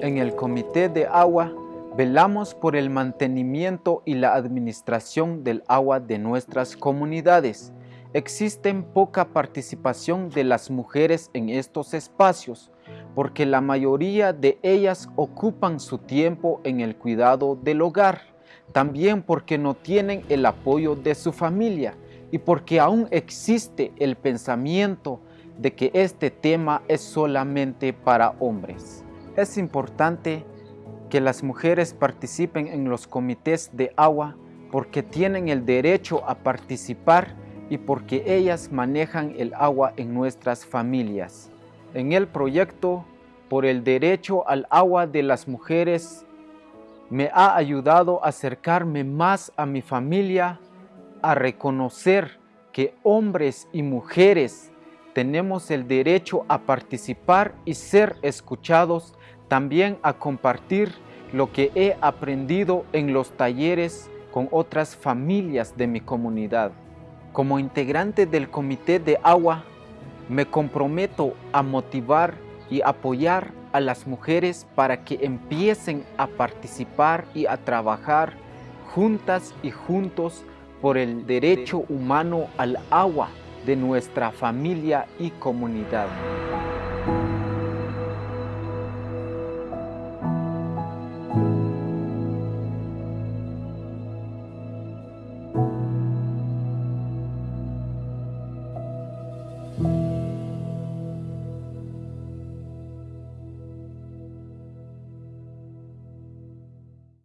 En el Comité de Agua velamos por el mantenimiento y la administración del agua de nuestras comunidades. Existen poca participación de las mujeres en estos espacios porque la mayoría de ellas ocupan su tiempo en el cuidado del hogar, también porque no tienen el apoyo de su familia y porque aún existe el pensamiento de que este tema es solamente para hombres. Es importante que las mujeres participen en los comités de agua porque tienen el derecho a participar y porque ellas manejan el agua en nuestras familias. En el proyecto por el derecho al agua de las mujeres me ha ayudado a acercarme más a mi familia, a reconocer que hombres y mujeres tenemos el derecho a participar y ser escuchados, también a compartir lo que he aprendido en los talleres con otras familias de mi comunidad. Como integrante del Comité de Agua, me comprometo a motivar y apoyar a las mujeres para que empiecen a participar y a trabajar juntas y juntos por el derecho humano al agua de nuestra familia y comunidad.